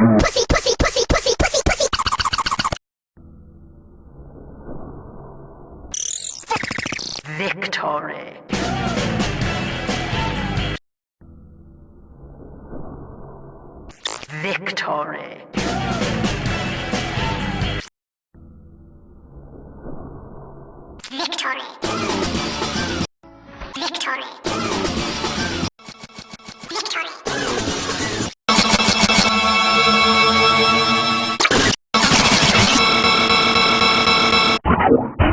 Pussy, pussy, pussy, pussy, pussy, pussy. Victory. Victory. Victory. Victory. Bye.